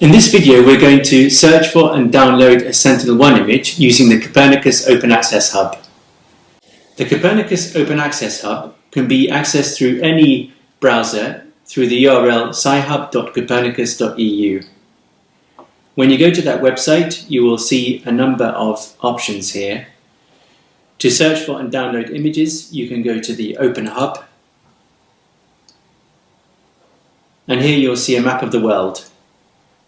In this video we're going to search for and download a Sentinel-1 image using the Copernicus Open Access Hub. The Copernicus Open Access Hub can be accessed through any browser through the URL scihub.copernicus.eu. When you go to that website you will see a number of options here. To search for and download images you can go to the Open Hub and here you'll see a map of the world.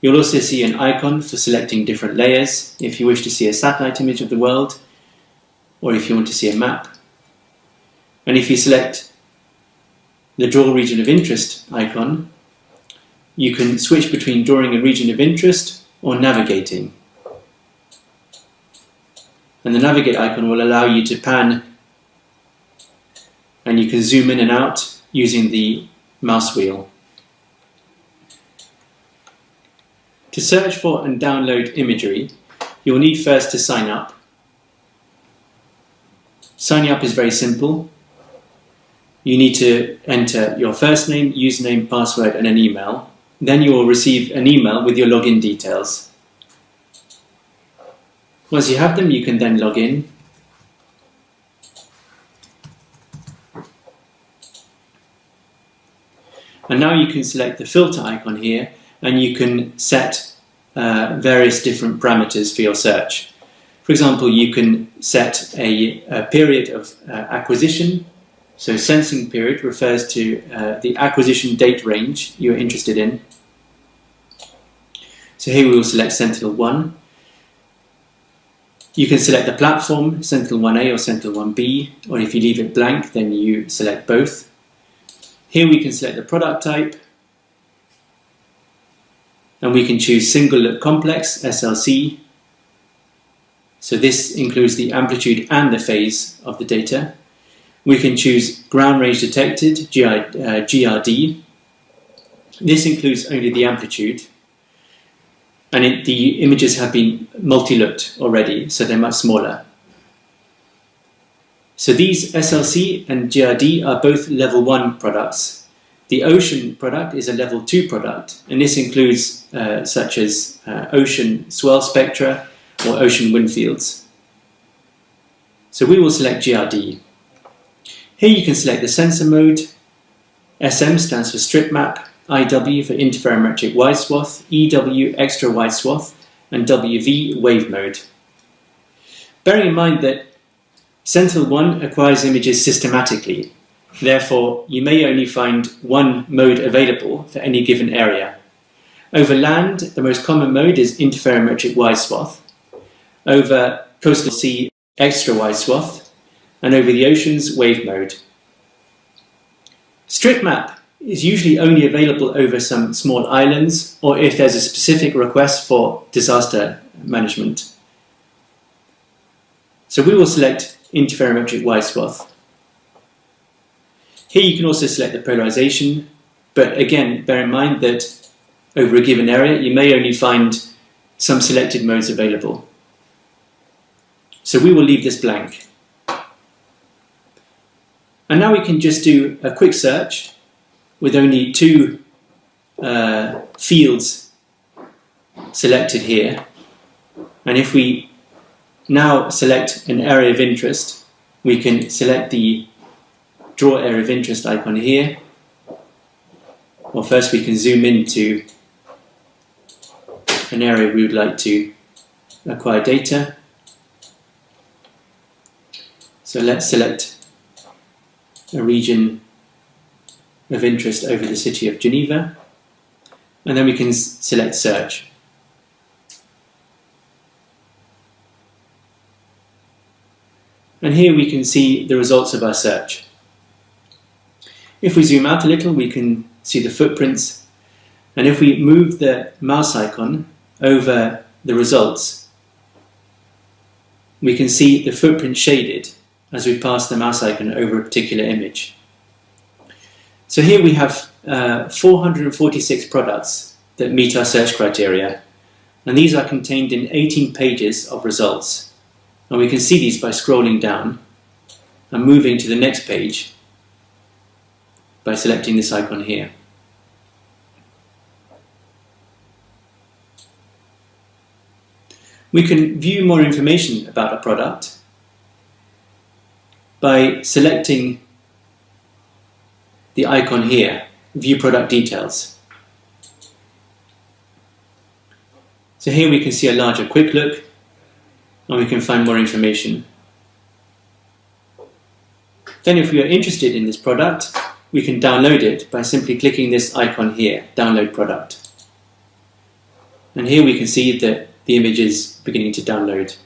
You'll also see an icon for selecting different layers if you wish to see a satellite image of the world or if you want to see a map. And if you select the Draw Region of Interest icon, you can switch between drawing a region of interest or navigating. And the Navigate icon will allow you to pan and you can zoom in and out using the mouse wheel. To search for and download imagery, you'll need first to sign up. Signing up is very simple. You need to enter your first name, username, password and an email. Then you will receive an email with your login details. Once you have them, you can then log in. And now you can select the filter icon here and you can set uh, various different parameters for your search. For example, you can set a, a period of uh, acquisition. So sensing period refers to uh, the acquisition date range you're interested in. So here we will select Sentinel-1. You can select the platform, Sentinel-1A or Sentinel-1B, or if you leave it blank, then you select both. Here we can select the product type, and we can choose single look complex, SLC. So this includes the amplitude and the phase of the data. We can choose ground range detected, GI, uh, GRD. This includes only the amplitude. And it, the images have been multi-looked already, so they're much smaller. So these SLC and GRD are both level 1 products the ocean product is a level 2 product, and this includes uh, such as uh, ocean swell spectra or ocean wind fields. So we will select GRD. Here you can select the sensor mode. SM stands for strip map, IW for interferometric wide swath, EW extra wide swath, and WV wave mode. Bearing in mind that Sentinel-1 acquires images systematically, Therefore, you may only find one mode available for any given area. Over land, the most common mode is interferometric wide swath. Over coastal sea, extra wide swath. And over the oceans, wave mode. Strip map is usually only available over some small islands or if there's a specific request for disaster management. So we will select interferometric wide swath. Here you can also select the polarization, but again, bear in mind that over a given area, you may only find some selected modes available. So we will leave this blank. And now we can just do a quick search with only two uh, fields selected here. And if we now select an area of interest, we can select the draw area of interest icon here. Well, first we can zoom into an area we would like to acquire data. So let's select a region of interest over the city of Geneva and then we can select search. And here we can see the results of our search. If we zoom out a little, we can see the footprints. And if we move the mouse icon over the results, we can see the footprint shaded as we pass the mouse icon over a particular image. So here we have uh, 446 products that meet our search criteria, and these are contained in 18 pages of results. And we can see these by scrolling down and moving to the next page by selecting this icon here. We can view more information about a product by selecting the icon here, View Product Details. So here we can see a larger quick look and we can find more information. Then if we are interested in this product, we can download it by simply clicking this icon here, Download Product. And here we can see that the image is beginning to download.